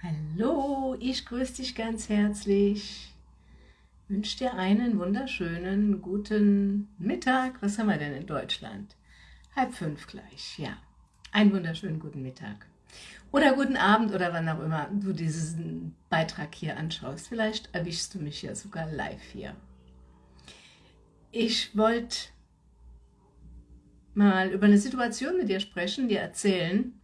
Hallo, ich grüße dich ganz herzlich. Wünsche dir einen wunderschönen, guten Mittag. Was haben wir denn in Deutschland? Halb fünf gleich, ja. Einen wunderschönen guten Mittag. Oder guten Abend oder wann auch immer du diesen Beitrag hier anschaust. Vielleicht erwischst du mich ja sogar live hier. Ich wollte mal über eine Situation mit dir sprechen, dir erzählen,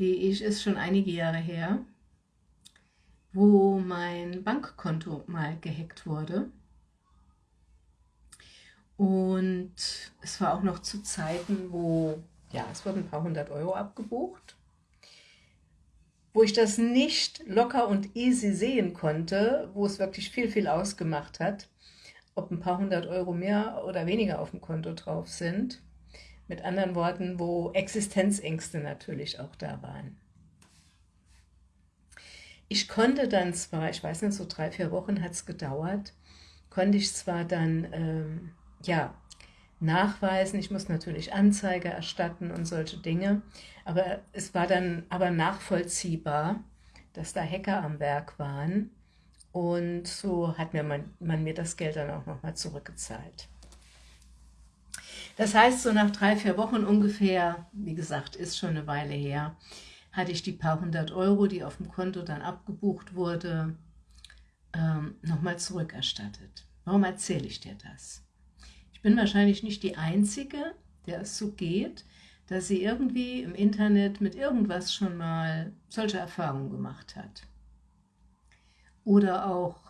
die ich, ist schon einige Jahre her, wo mein Bankkonto mal gehackt wurde. Und es war auch noch zu Zeiten, wo, ja, es wurden ein paar hundert Euro abgebucht, wo ich das nicht locker und easy sehen konnte, wo es wirklich viel, viel ausgemacht hat, ob ein paar hundert Euro mehr oder weniger auf dem Konto drauf sind. Mit anderen Worten, wo Existenzängste natürlich auch da waren. Ich konnte dann zwar, ich weiß nicht, so drei, vier Wochen hat es gedauert, konnte ich zwar dann, ähm, ja, nachweisen, ich muss natürlich Anzeige erstatten und solche Dinge, aber es war dann aber nachvollziehbar, dass da Hacker am Werk waren und so hat mir man, man mir das Geld dann auch nochmal zurückgezahlt. Das heißt, so nach drei, vier Wochen ungefähr, wie gesagt, ist schon eine Weile her, hatte ich die paar hundert Euro, die auf dem Konto dann abgebucht wurde, ähm, nochmal zurückerstattet. Warum erzähle ich dir das? Ich bin wahrscheinlich nicht die Einzige, der es so geht, dass sie irgendwie im Internet mit irgendwas schon mal solche Erfahrungen gemacht hat. Oder auch,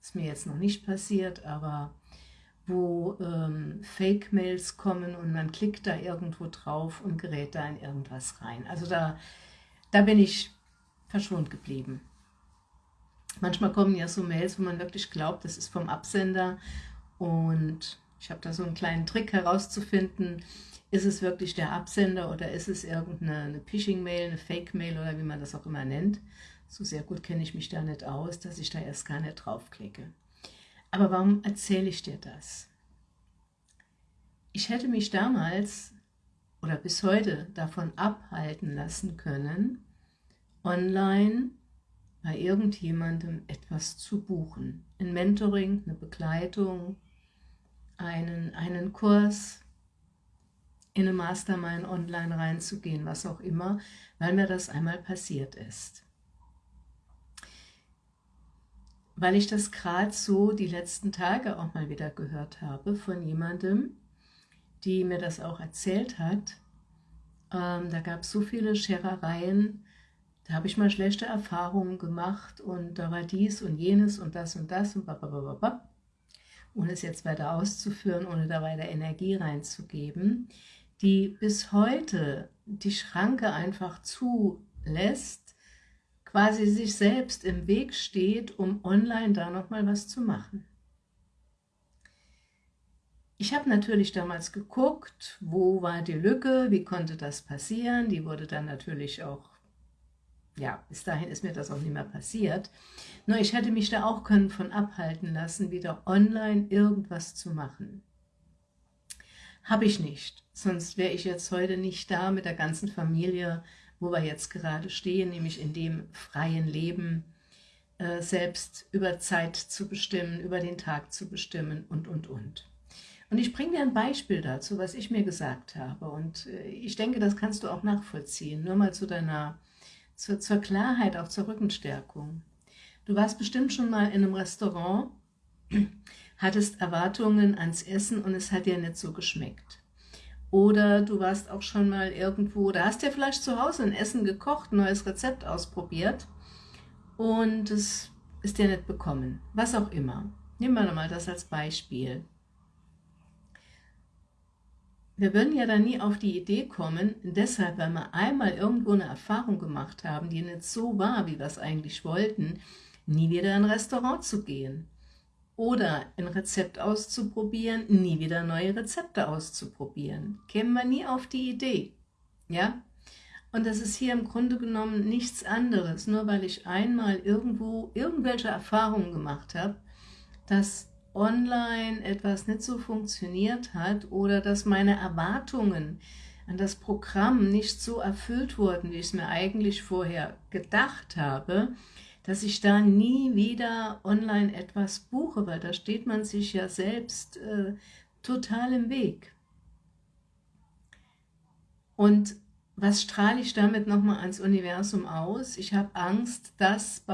ist mir jetzt noch nicht passiert, aber wo ähm, Fake-Mails kommen und man klickt da irgendwo drauf und gerät da in irgendwas rein. Also da, da bin ich verschont geblieben. Manchmal kommen ja so Mails, wo man wirklich glaubt, das ist vom Absender und ich habe da so einen kleinen Trick herauszufinden, ist es wirklich der Absender oder ist es irgendeine Phishing-Mail, eine Fake-Mail oder wie man das auch immer nennt. So sehr gut kenne ich mich da nicht aus, dass ich da erst gar nicht draufklicke. Aber warum erzähle ich dir das? Ich hätte mich damals oder bis heute davon abhalten lassen können, online bei irgendjemandem etwas zu buchen. Ein Mentoring, eine Begleitung, einen, einen Kurs, in eine Mastermind online reinzugehen, was auch immer, weil mir das einmal passiert ist. Weil ich das gerade so die letzten Tage auch mal wieder gehört habe von jemandem, die mir das auch erzählt hat. Ähm, da gab es so viele Scherereien, da habe ich mal schlechte Erfahrungen gemacht und da war dies und jenes und das und das und babababab. Ohne es jetzt weiter auszuführen, ohne da weiter Energie reinzugeben, die bis heute die Schranke einfach zulässt, quasi sich selbst im Weg steht, um online da nochmal was zu machen. Ich habe natürlich damals geguckt, wo war die Lücke, wie konnte das passieren. Die wurde dann natürlich auch, ja, bis dahin ist mir das auch nicht mehr passiert. Nur ich hätte mich da auch können von abhalten lassen, wieder online irgendwas zu machen. Habe ich nicht, sonst wäre ich jetzt heute nicht da mit der ganzen Familie wo wir jetzt gerade stehen, nämlich in dem freien Leben, äh, selbst über Zeit zu bestimmen, über den Tag zu bestimmen und, und, und. Und ich bringe dir ein Beispiel dazu, was ich mir gesagt habe. Und äh, ich denke, das kannst du auch nachvollziehen. Nur mal zu deiner, zur, zur Klarheit, auch zur Rückenstärkung. Du warst bestimmt schon mal in einem Restaurant, hattest Erwartungen ans Essen und es hat dir nicht so geschmeckt. Oder du warst auch schon mal irgendwo, da hast dir vielleicht zu Hause ein Essen gekocht, ein neues Rezept ausprobiert und es ist dir nicht bekommen. Was auch immer. Nehmen wir nochmal das als Beispiel. Wir würden ja dann nie auf die Idee kommen, deshalb, weil wir einmal irgendwo eine Erfahrung gemacht haben, die nicht so war, wie wir es eigentlich wollten, nie wieder in ein Restaurant zu gehen oder ein Rezept auszuprobieren, nie wieder neue Rezepte auszuprobieren. Kämen wir nie auf die Idee. Ja? Und das ist hier im Grunde genommen nichts anderes, nur weil ich einmal irgendwo irgendwelche Erfahrungen gemacht habe, dass online etwas nicht so funktioniert hat oder dass meine Erwartungen an das Programm nicht so erfüllt wurden, wie ich es mir eigentlich vorher gedacht habe, dass ich da nie wieder online etwas buche, weil da steht man sich ja selbst äh, total im Weg. Und was strahle ich damit nochmal ans Universum aus? Ich habe Angst, dass...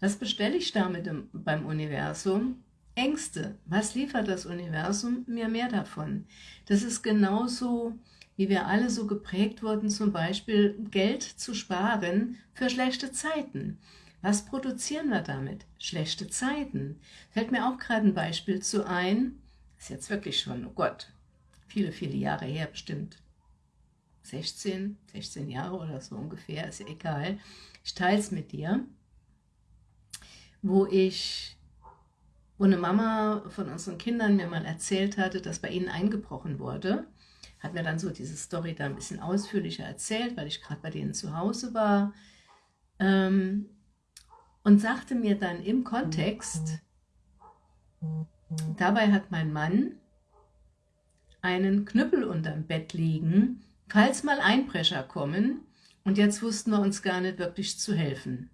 Was bestelle ich damit im, beim Universum? Ängste. Was liefert das Universum? Mir mehr davon. Das ist genauso, wie wir alle so geprägt wurden, zum Beispiel Geld zu sparen für schlechte Zeiten. Was produzieren wir damit? Schlechte Zeiten. Fällt mir auch gerade ein Beispiel zu ein, ist jetzt wirklich schon, oh Gott, viele, viele Jahre her bestimmt, 16, 16 Jahre oder so ungefähr, ist ja egal. Ich teile es mit dir, wo ich, wo eine Mama von unseren Kindern mir mal erzählt hatte, dass bei ihnen eingebrochen wurde. Hat mir dann so diese Story da ein bisschen ausführlicher erzählt, weil ich gerade bei denen zu Hause war. Ähm, und sagte mir dann im Kontext, dabei hat mein Mann einen Knüppel unterm Bett liegen, falls mal Einbrecher kommen und jetzt wussten wir uns gar nicht wirklich zu helfen.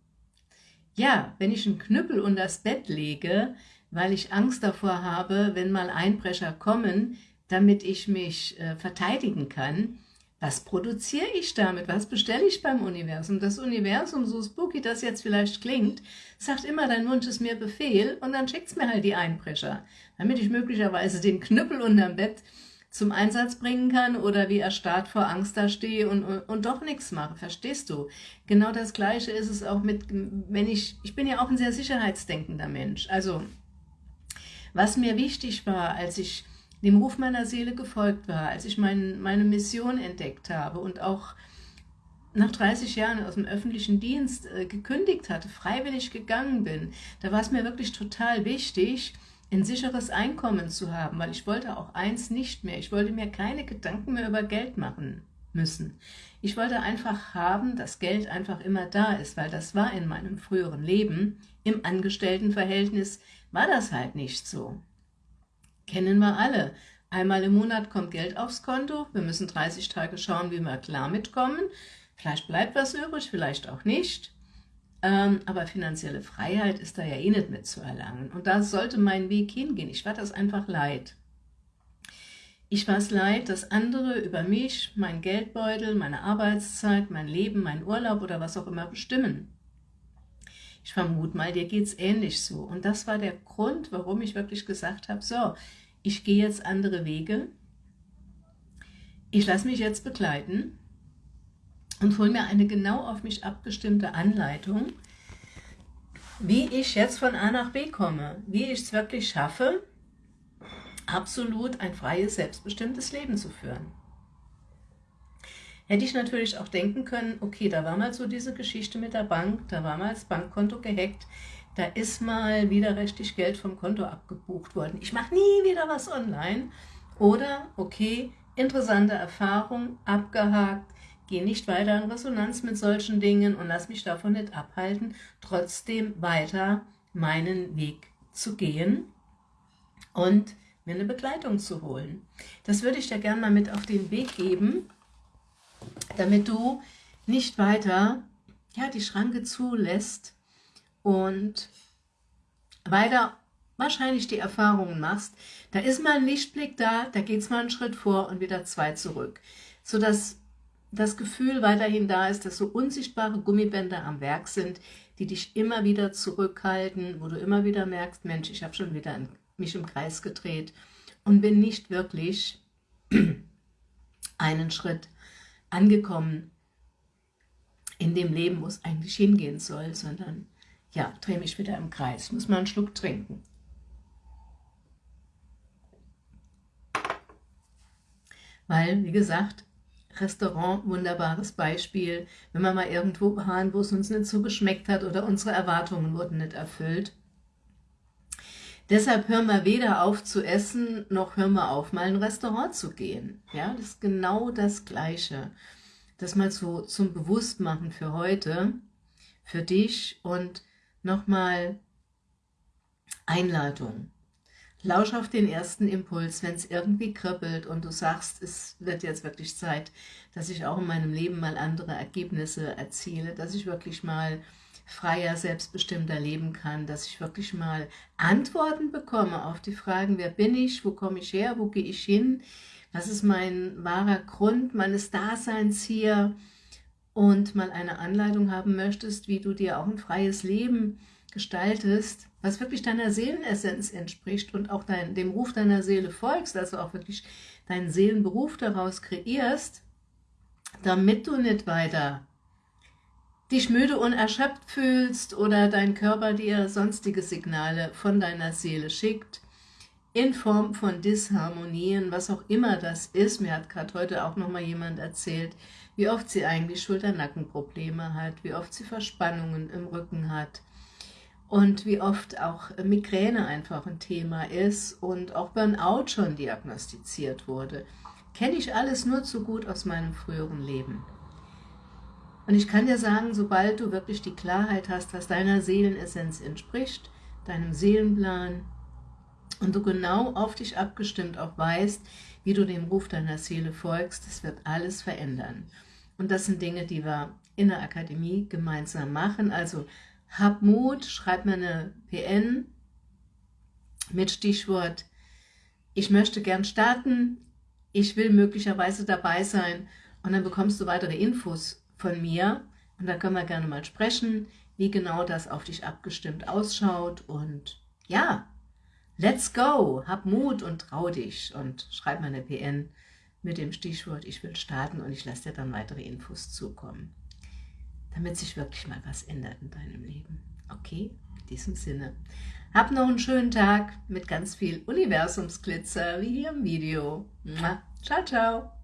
Ja, wenn ich einen Knüppel unter das Bett lege, weil ich Angst davor habe, wenn mal Einbrecher kommen, damit ich mich äh, verteidigen kann, was produziere ich damit? Was bestelle ich beim Universum? Das Universum, so spooky das jetzt vielleicht klingt, sagt immer, dein Wunsch ist mir Befehl und dann schickt es mir halt die Einbrecher, damit ich möglicherweise den Knüppel unterm Bett zum Einsatz bringen kann oder wie erstarrt vor Angst da stehe und, und, und doch nichts mache, verstehst du? Genau das Gleiche ist es auch mit, wenn ich, ich bin ja auch ein sehr sicherheitsdenkender Mensch, also was mir wichtig war, als ich dem Ruf meiner Seele gefolgt war, als ich mein, meine Mission entdeckt habe und auch nach 30 Jahren aus dem öffentlichen Dienst äh, gekündigt hatte, freiwillig gegangen bin, da war es mir wirklich total wichtig, ein sicheres Einkommen zu haben, weil ich wollte auch eins nicht mehr. Ich wollte mir keine Gedanken mehr über Geld machen müssen. Ich wollte einfach haben, dass Geld einfach immer da ist, weil das war in meinem früheren Leben. Im Angestelltenverhältnis war das halt nicht so. Kennen wir alle. Einmal im Monat kommt Geld aufs Konto, wir müssen 30 Tage schauen, wie wir klar mitkommen. Vielleicht bleibt was übrig, vielleicht auch nicht. Ähm, aber finanzielle Freiheit ist da ja eh nicht mit zu erlangen. Und da sollte mein Weg hingehen. Ich war das einfach leid. Ich war es leid, dass andere über mich, mein Geldbeutel, meine Arbeitszeit, mein Leben, mein Urlaub oder was auch immer bestimmen. Ich vermute mal, dir geht es ähnlich so. Und das war der Grund, warum ich wirklich gesagt habe, so, ich gehe jetzt andere Wege, ich lasse mich jetzt begleiten und hole mir eine genau auf mich abgestimmte Anleitung, wie ich jetzt von A nach B komme, wie ich es wirklich schaffe, absolut ein freies, selbstbestimmtes Leben zu führen. Hätte ich natürlich auch denken können, okay, da war mal so diese Geschichte mit der Bank, da war mal das Bankkonto gehackt, da ist mal wieder richtig Geld vom Konto abgebucht worden. Ich mache nie wieder was online. Oder, okay, interessante Erfahrung, abgehakt, gehe nicht weiter in Resonanz mit solchen Dingen und lass mich davon nicht abhalten, trotzdem weiter meinen Weg zu gehen und mir eine Begleitung zu holen. Das würde ich dir gerne mal mit auf den Weg geben, damit du nicht weiter ja, die Schranke zulässt und weiter wahrscheinlich die Erfahrungen machst, da ist mal ein Lichtblick da, da geht es mal einen Schritt vor und wieder zwei zurück, sodass das Gefühl weiterhin da ist, dass so unsichtbare Gummibänder am Werk sind, die dich immer wieder zurückhalten, wo du immer wieder merkst, Mensch, ich habe schon wieder mich im Kreis gedreht und bin nicht wirklich einen Schritt angekommen in dem Leben, wo es eigentlich hingehen soll, sondern ja, drehe mich wieder im Kreis, muss mal einen Schluck trinken. Weil, wie gesagt, Restaurant, wunderbares Beispiel, wenn wir mal irgendwo waren, wo es uns nicht so geschmeckt hat oder unsere Erwartungen wurden nicht erfüllt. Deshalb hören wir weder auf zu essen, noch hören wir auf, mal in ein Restaurant zu gehen. Ja, das ist genau das Gleiche. Das mal so zum Bewusstmachen für heute, für dich und nochmal Einladung. Lausch auf den ersten Impuls, wenn es irgendwie kribbelt und du sagst, es wird jetzt wirklich Zeit, dass ich auch in meinem Leben mal andere Ergebnisse erziele, dass ich wirklich mal freier, selbstbestimmter leben kann, dass ich wirklich mal Antworten bekomme auf die Fragen, wer bin ich, wo komme ich her, wo gehe ich hin, was ist mein wahrer Grund meines Daseins hier und mal eine Anleitung haben möchtest, wie du dir auch ein freies Leben gestaltest, was wirklich deiner Seelenessenz entspricht und auch dein, dem Ruf deiner Seele folgst, also auch wirklich deinen Seelenberuf daraus kreierst, damit du nicht weiter dich müde und erschöpft fühlst oder dein Körper dir sonstige Signale von deiner Seele schickt, in Form von Disharmonien, was auch immer das ist. Mir hat gerade heute auch nochmal jemand erzählt, wie oft sie eigentlich Schulter-Nackenprobleme hat, wie oft sie Verspannungen im Rücken hat und wie oft auch Migräne einfach ein Thema ist und auch Burnout schon diagnostiziert wurde. Kenne ich alles nur zu gut aus meinem früheren Leben. Und ich kann dir sagen, sobald du wirklich die Klarheit hast, was deiner Seelenessenz entspricht, deinem Seelenplan, und du genau auf dich abgestimmt auch weißt, wie du dem Ruf deiner Seele folgst, das wird alles verändern. Und das sind Dinge, die wir in der Akademie gemeinsam machen. Also hab Mut, schreib mir eine PN mit Stichwort ich möchte gern starten, ich will möglicherweise dabei sein und dann bekommst du weitere Infos von mir und da können wir gerne mal sprechen, wie genau das auf dich abgestimmt ausschaut und ja, let's go, hab Mut und trau dich und schreib mir eine PN mit dem Stichwort ich will starten und ich lasse dir dann weitere Infos zukommen, damit sich wirklich mal was ändert in deinem Leben. Okay, in diesem Sinne. Hab noch einen schönen Tag mit ganz viel Universumsglitzer, wie hier im Video. Ciao, ciao.